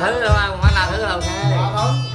là thứ đúng không phải là thứ đầu okay. Dạ,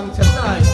one tonight.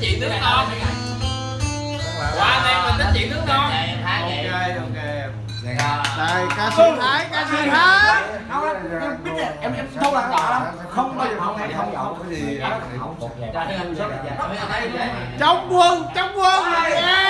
thích chuyện nước non. qua đây mình tính chuyện nước non. Ok ok. Dạ. Đây ca sĩ thái ca sĩ thái. Dạ. Em biết em em đâu là cọ không bao giờ không em không nhậu cái gì chống quân chống quân. Yeah.